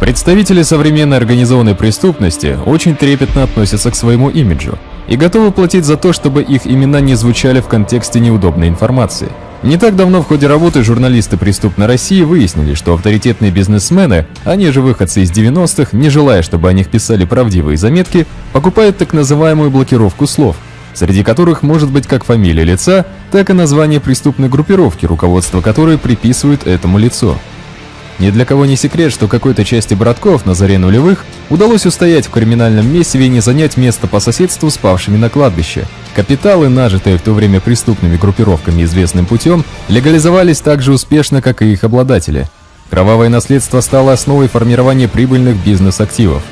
Представители современной организованной преступности очень трепетно относятся к своему имиджу и готовы платить за то, чтобы их имена не звучали в контексте неудобной информации. Не так давно в ходе работы журналисты преступной России выяснили, что авторитетные бизнесмены, они же выходцы из 90-х, не желая, чтобы о них писали правдивые заметки, покупают так называемую блокировку слов, среди которых может быть как фамилия лица, так и название преступной группировки, руководство которой приписывает этому лицу. Ни для кого не секрет, что какой-то части братков на заре нулевых удалось устоять в криминальном месиве и не занять место по соседству с павшими на кладбище. Капиталы, нажитые в то время преступными группировками известным путем, легализовались так же успешно, как и их обладатели. Кровавое наследство стало основой формирования прибыльных бизнес-активов.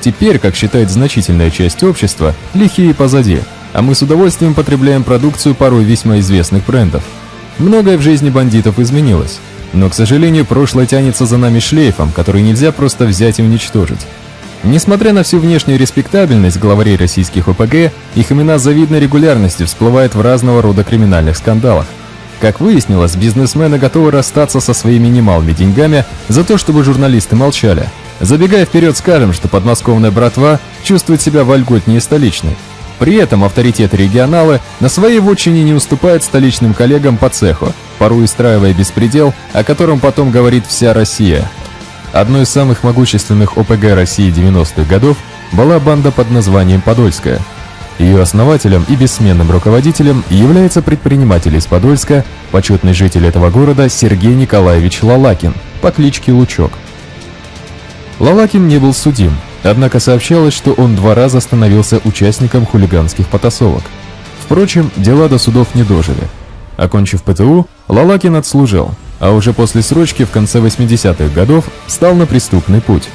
Теперь, как считает значительная часть общества, лихие позади, а мы с удовольствием потребляем продукцию порой весьма известных брендов. Многое в жизни бандитов изменилось. Но, к сожалению, прошлое тянется за нами шлейфом, который нельзя просто взять и уничтожить. Несмотря на всю внешнюю респектабельность главарей российских ОПГ, их имена с завидной регулярностью всплывают в разного рода криминальных скандалах. Как выяснилось, бизнесмены готовы расстаться со своими немалыми деньгами за то, чтобы журналисты молчали. Забегая вперед, скажем, что подмосковная братва чувствует себя вольготнее столичной. При этом авторитеты регионалы на своей вотчине не уступают столичным коллегам по цеху, порой устраивая беспредел, о котором потом говорит вся Россия. Одной из самых могущественных ОПГ России 90-х годов была банда под названием «Подольская». Ее основателем и бессменным руководителем является предприниматель из Подольска, почетный житель этого города Сергей Николаевич Лалакин по кличке Лучок. Лалакин не был судим, Однако сообщалось, что он два раза становился участником хулиганских потасовок. Впрочем, дела до судов не дожили. Окончив ПТУ, Лалакин отслужил, а уже после срочки в конце 80-х годов стал на преступный путь.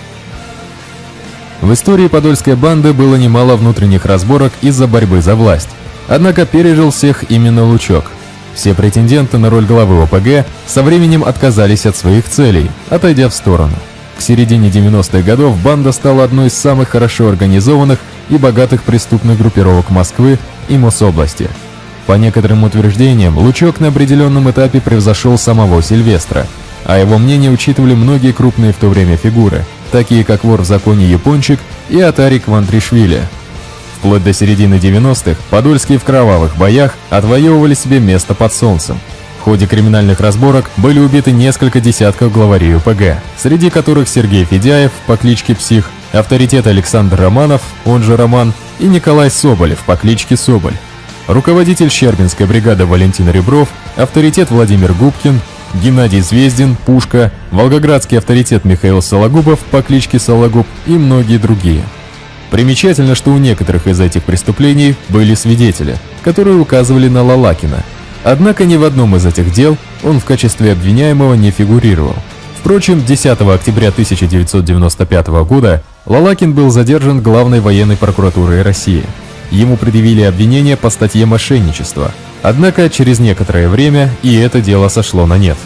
В истории подольской банды было немало внутренних разборок из-за борьбы за власть. Однако пережил всех именно Лучок. Все претенденты на роль главы ОПГ со временем отказались от своих целей, отойдя в сторону. К середине 90-х годов банда стала одной из самых хорошо организованных и богатых преступных группировок Москвы и Мособласти. По некоторым утверждениям, Лучок на определенном этапе превзошел самого Сильвестра, а его мнение учитывали многие крупные в то время фигуры, такие как вор в законе Япончик и Атарик Вантришвили. Вплоть до середины 90-х подольские в кровавых боях отвоевывали себе место под солнцем, ходе криминальных разборок были убиты несколько десятков главарей УПГ, среди которых Сергей Федяев по кличке Псих, авторитет Александр Романов, он же Роман, и Николай Соболев по кличке Соболь. Руководитель Щербинской бригады Валентин Ребров, авторитет Владимир Губкин, Геннадий Звездин, Пушка, волгоградский авторитет Михаил Сологубов по кличке Сологуб и многие другие. Примечательно, что у некоторых из этих преступлений были свидетели, которые указывали на Лалакина – Однако ни в одном из этих дел он в качестве обвиняемого не фигурировал. Впрочем, 10 октября 1995 года Лалакин был задержан главной военной прокуратурой России. Ему предъявили обвинение по статье мошенничества. Однако через некоторое время и это дело сошло на нет.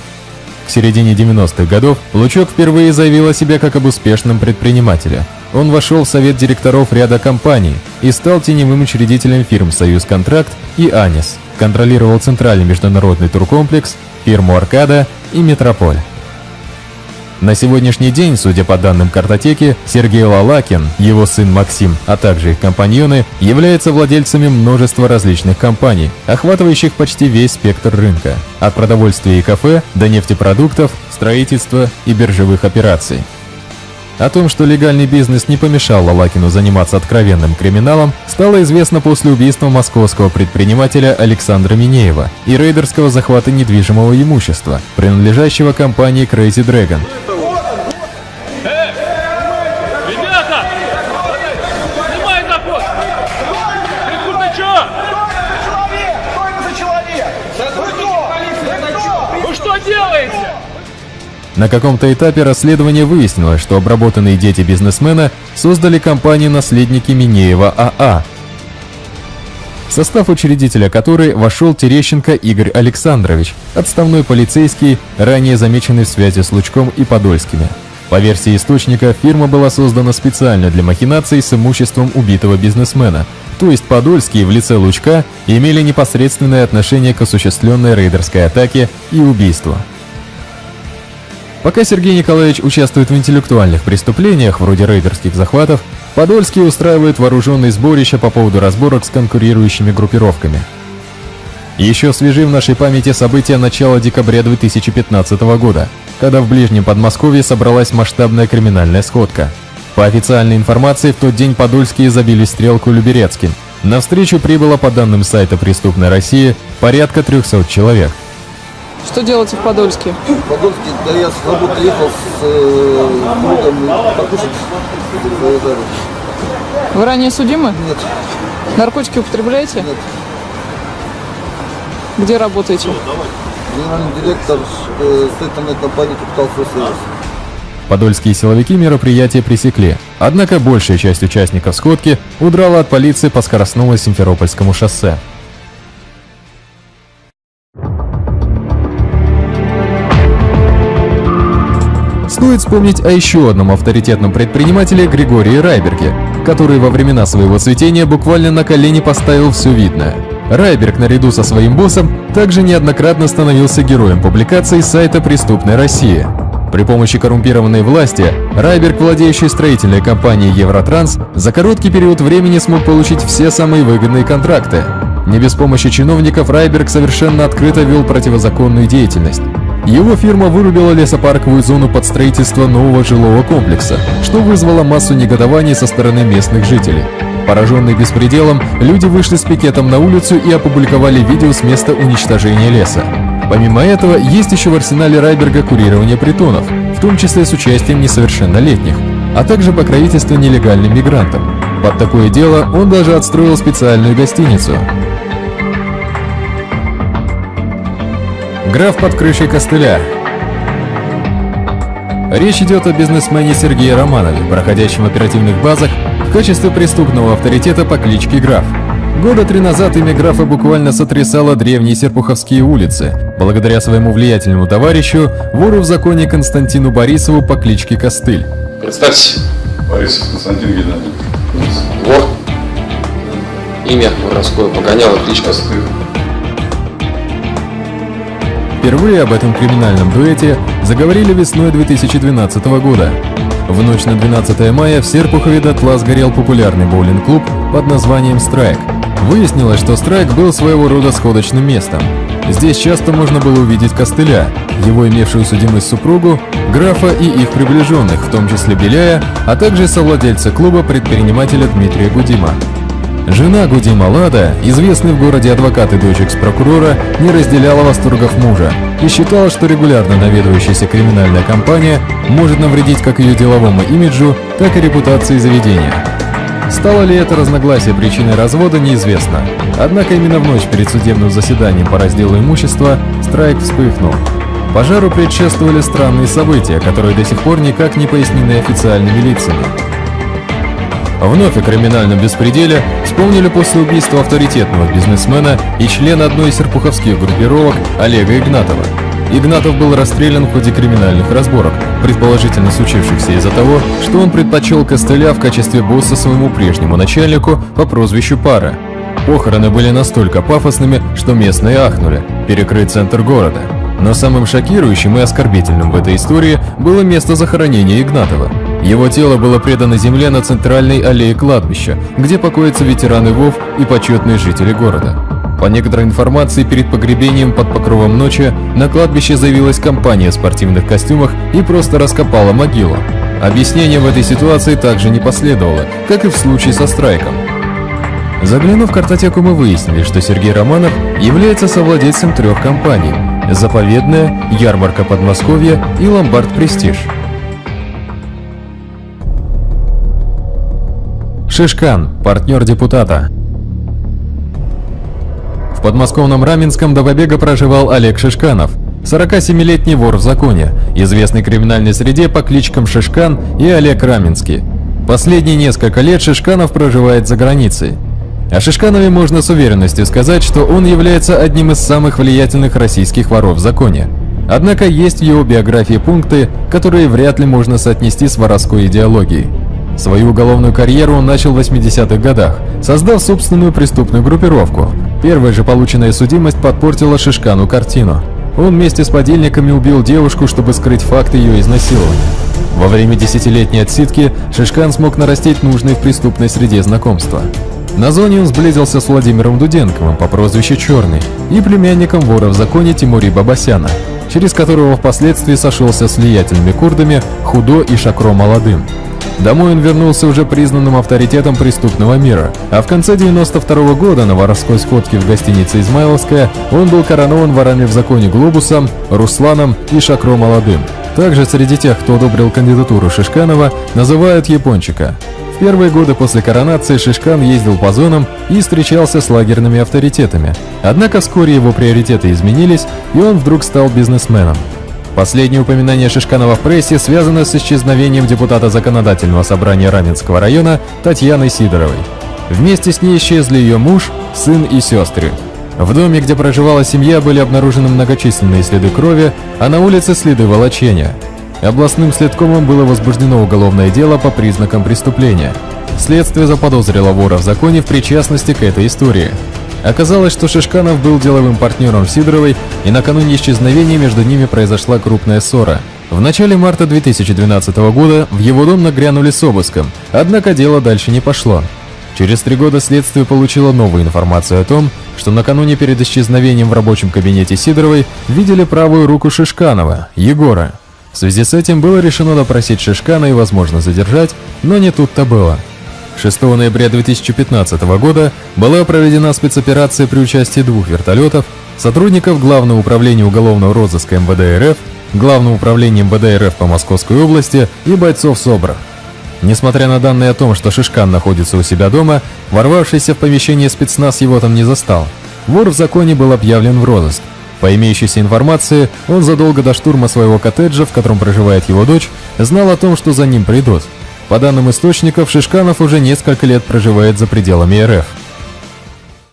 К середине 90-х годов Лучок впервые заявил о себе как об успешном предпринимателе. Он вошел в совет директоров ряда компаний и стал теневым учредителем фирм «Союз Контракт» и «Анис», контролировал Центральный международный туркомплекс, фирму «Аркада» и «Метрополь». На сегодняшний день, судя по данным картотеки, Сергей Лалакин, его сын Максим, а также их компаньоны, являются владельцами множества различных компаний, охватывающих почти весь спектр рынка, от продовольствия и кафе до нефтепродуктов, строительства и биржевых операций. О том, что легальный бизнес не помешал Лалакину заниматься откровенным криминалом, стало известно после убийства московского предпринимателя Александра Минеева и рейдерского захвата недвижимого имущества, принадлежащего компании Crazy Dragon. На каком-то этапе расследования выяснилось, что обработанные дети бизнесмена создали компанию «Наследники Минеева АА», в состав учредителя которой вошел Терещенко Игорь Александрович, отставной полицейский, ранее замеченный в связи с Лучком и Подольскими. По версии источника, фирма была создана специально для махинаций с имуществом убитого бизнесмена, то есть Подольские в лице Лучка имели непосредственное отношение к осуществленной рейдерской атаке и убийству. Пока Сергей Николаевич участвует в интеллектуальных преступлениях, вроде рейдерских захватов, Подольский устраивает вооруженные сборища по поводу разборок с конкурирующими группировками. Еще свежи в нашей памяти события начала декабря 2015 года, когда в ближнем Подмосковье собралась масштабная криминальная сходка. По официальной информации, в тот день подольские забили стрелку Люберецким. На встречу прибыло, по данным сайта «Преступной России», порядка 300 человек. Что делаете в Подольске? В Подольске, да я с работы ехал с э, другом покушать. Вы ранее судимы? Нет, Наркотики употребляете? нет. Где работаете? Генеральный директор э, строительной компании «Капитал Сервис». Подольские силовики мероприятие пресекли, однако большая часть участников сходки удрала от полиции по скоростному Симферопольскому шоссе. Стоит вспомнить о еще одном авторитетном предпринимателе Григории Райберге, который во времена своего цветения буквально на колени поставил все видное. Райберг наряду со своим боссом также неоднократно становился героем публикаций сайта «Преступной России». При помощи коррумпированной власти Райберг, владеющий строительной компанией Евротранс, за короткий период времени смог получить все самые выгодные контракты. Не без помощи чиновников Райберг совершенно открыто вел противозаконную деятельность. Его фирма вырубила лесопарковую зону под строительство нового жилого комплекса, что вызвало массу негодований со стороны местных жителей. Пораженные беспределом, люди вышли с пикетом на улицу и опубликовали видео с места уничтожения леса. Помимо этого, есть еще в арсенале Райберга курирование притонов, в том числе с участием несовершеннолетних, а также покровительство нелегальным мигрантам. Под такое дело он даже отстроил специальную гостиницу. Граф под крышей костыля. Речь идет о бизнесмене Сергее Романове, проходящем в оперативных базах в качестве преступного авторитета по кличке Граф. Года три назад имя графа буквально сотрясало древние Серпуховские улицы, благодаря своему влиятельному товарищу, вору в законе Константину Борисову по кличке Костыль. Представьтесь. Борисов Константин Геннадьевич. Вор. Имя воровское погоняло, кличка Стыд. Впервые об этом криминальном дуэте заговорили весной 2012 года. В ночь на 12 мая в Серпухове дотла сгорел популярный боулинг-клуб под названием «Страйк». Выяснилось, что «Страйк» был своего рода сходочным местом. Здесь часто можно было увидеть костыля, его имевшую судимость супругу, графа и их приближенных, в том числе Беляя, а также совладельца клуба предпринимателя Дмитрия Гудима. Жена Гудима Лада, известный в городе адвокат и дочь экс-прокурора, не разделяла восторгов мужа и считала, что регулярно наведывающаяся криминальная компания может навредить как ее деловому имиджу, так и репутации заведения. Стало ли это разногласие причиной развода, неизвестно. Однако именно в ночь перед судебным заседанием по разделу имущества страйк вспыхнул. Пожару предшествовали странные события, которые до сих пор никак не пояснены официальными лицами. Вновь о криминальном беспределе вспомнили после убийства авторитетного бизнесмена и члена одной из серпуховских группировок Олега Игнатова. Игнатов был расстрелян в ходе криминальных разборок, предположительно случившихся из-за того, что он предпочел костыля в качестве босса своему прежнему начальнику по прозвищу Пара. Похороны были настолько пафосными, что местные ахнули, перекрыть центр города. Но самым шокирующим и оскорбительным в этой истории было место захоронения Игнатова. Его тело было предано земле на центральной аллее кладбища, где покоятся ветераны ВОВ и почетные жители города. По некоторой информации, перед погребением под покровом ночи на кладбище заявилась компания в спортивных костюмах и просто раскопала могилу. Объяснения в этой ситуации также не последовало, как и в случае со страйком. Заглянув в картотеку, мы выяснили, что Сергей Романов является совладельцем трех компаний – «Заповедная», «Ярмарка Подмосковья» и «Ломбард Престиж». Шишкан, партнер депутата. В подмосковном Раменском до побега проживал Олег Шишканов, 47-летний вор в законе, известный криминальной среде по кличкам Шишкан и Олег Раменский. Последние несколько лет Шишканов проживает за границей. О Шишканове можно с уверенностью сказать, что он является одним из самых влиятельных российских воров в законе. Однако есть в его биографии пункты, которые вряд ли можно соотнести с воровской идеологией. Свою уголовную карьеру он начал в 80-х годах, создав собственную преступную группировку. Первая же полученная судимость подпортила Шишкану картину. он вместе с подельниками убил девушку, чтобы скрыть факт ее изнасилования. Во время десятилетней отсидки Шишкан смог нарастить нужные в преступной среде знакомства. На зоне он сблизился с Владимиром Дуденковым по прозвищу Черный и племянником вора в законе Тимури Бабасяна, через которого впоследствии сошелся с влиятельными курдами Худо и Шакро Молодым. Домой он вернулся уже признанным авторитетом преступного мира, а в конце 92 года на воровской сходке в гостинице «Измайловская» он был коронован ворами в законе Глобусом, Русланом и Шакро Молодым. Также среди тех, кто одобрил кандидатуру Шишканова, называют Япончика. В первые годы после коронации Шишкан ездил по зонам и встречался с лагерными авторитетами. Однако вскоре его приоритеты изменились, и он вдруг стал бизнесменом. Последнее упоминание Шишканова в прессе связано с исчезновением депутата Законодательного собрания Раменского района Татьяны Сидоровой. Вместе с ней исчезли ее муж, сын и сестры. В доме, где проживала семья, были обнаружены многочисленные следы крови, а на улице следы волочения. Областным следкомом было возбуждено уголовное дело по признакам преступления. Следствие заподозрило вора в законе в причастности к этой истории. Оказалось, что Шишканов был деловым партнером Сидоровой, и накануне исчезновения между ними произошла крупная ссора. В начале марта 2012 года в его дом нагрянули с обыском, однако дело дальше не пошло. Через три года следствие получило новую информацию о том, что накануне перед исчезновением в рабочем кабинете Сидоровой видели правую руку Шишканова, Егора. В связи с этим было решено допросить Шишкана и, возможно, задержать, но не тут-то было. 6 ноября 2015 года была проведена спецоперация при участии двух вертолетов, сотрудников Главного управления уголовного розыска МВД РФ, Главного управления МВД РФ по Московской области и бойцов СОБРа. Несмотря на данные о том, что Шишкан находится у себя дома, ворвавшийся в помещение спецназ его там не застал. Вор в законе был объявлен в розыск. По имеющейся информации, он задолго до штурма своего коттеджа, в котором проживает его дочь, знал о том, что за ним придут. По данным источников, Шишканов уже несколько лет проживает за пределами РФ.